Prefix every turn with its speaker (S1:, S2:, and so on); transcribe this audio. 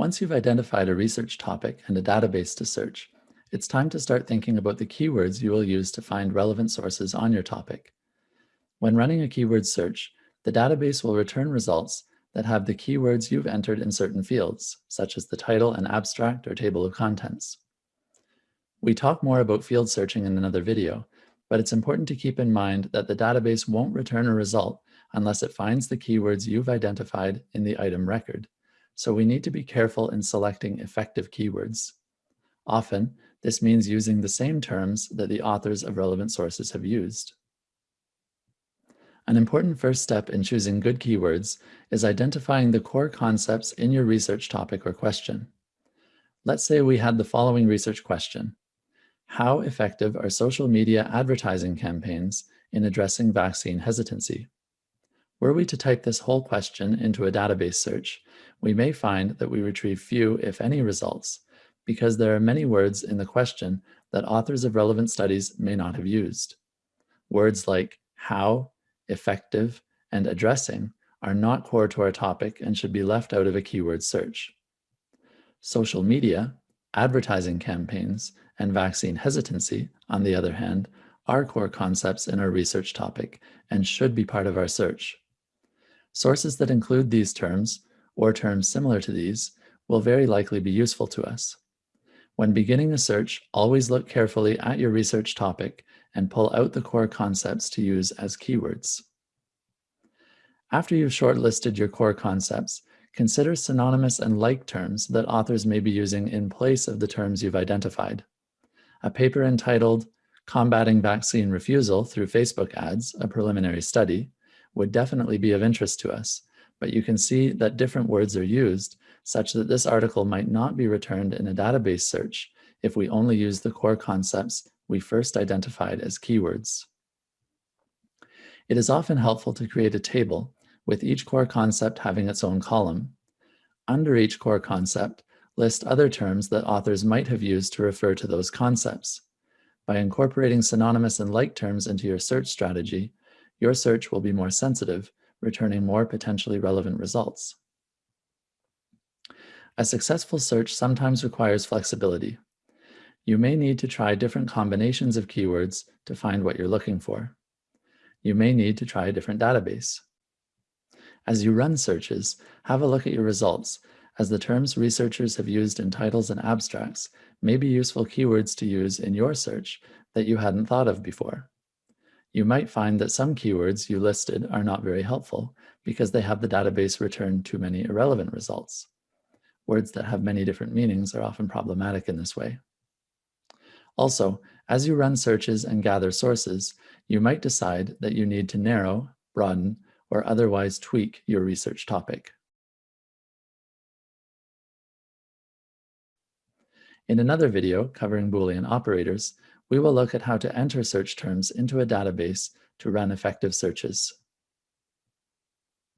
S1: Once you've identified a research topic and a database to search, it's time to start thinking about the keywords you will use to find relevant sources on your topic. When running a keyword search, the database will return results that have the keywords you've entered in certain fields, such as the title and abstract or table of contents. We talk more about field searching in another video, but it's important to keep in mind that the database won't return a result unless it finds the keywords you've identified in the item record. So we need to be careful in selecting effective keywords. Often, this means using the same terms that the authors of relevant sources have used. An important first step in choosing good keywords is identifying the core concepts in your research topic or question. Let's say we had the following research question. How effective are social media advertising campaigns in addressing vaccine hesitancy? Were we to type this whole question into a database search, we may find that we retrieve few, if any, results, because there are many words in the question that authors of relevant studies may not have used. Words like how, effective, and addressing are not core to our topic and should be left out of a keyword search. Social media, advertising campaigns, and vaccine hesitancy, on the other hand, are core concepts in our research topic and should be part of our search. Sources that include these terms, or terms similar to these, will very likely be useful to us. When beginning a search, always look carefully at your research topic and pull out the core concepts to use as keywords. After you've shortlisted your core concepts, consider synonymous and like terms that authors may be using in place of the terms you've identified. A paper entitled Combating Vaccine Refusal Through Facebook Ads, a Preliminary Study, would definitely be of interest to us, but you can see that different words are used such that this article might not be returned in a database search if we only use the core concepts we first identified as keywords. It is often helpful to create a table with each core concept having its own column. Under each core concept, list other terms that authors might have used to refer to those concepts. By incorporating synonymous and like terms into your search strategy, your search will be more sensitive, returning more potentially relevant results. A successful search sometimes requires flexibility. You may need to try different combinations of keywords to find what you're looking for. You may need to try a different database. As you run searches, have a look at your results, as the terms researchers have used in titles and abstracts may be useful keywords to use in your search that you hadn't thought of before. You might find that some keywords you listed are not very helpful because they have the database return too many irrelevant results. Words that have many different meanings are often problematic in this way. Also, as you run searches and gather sources, you might decide that you need to narrow, broaden, or otherwise tweak your research topic. In another video covering Boolean operators, we will look at how to enter search terms into a database to run effective searches.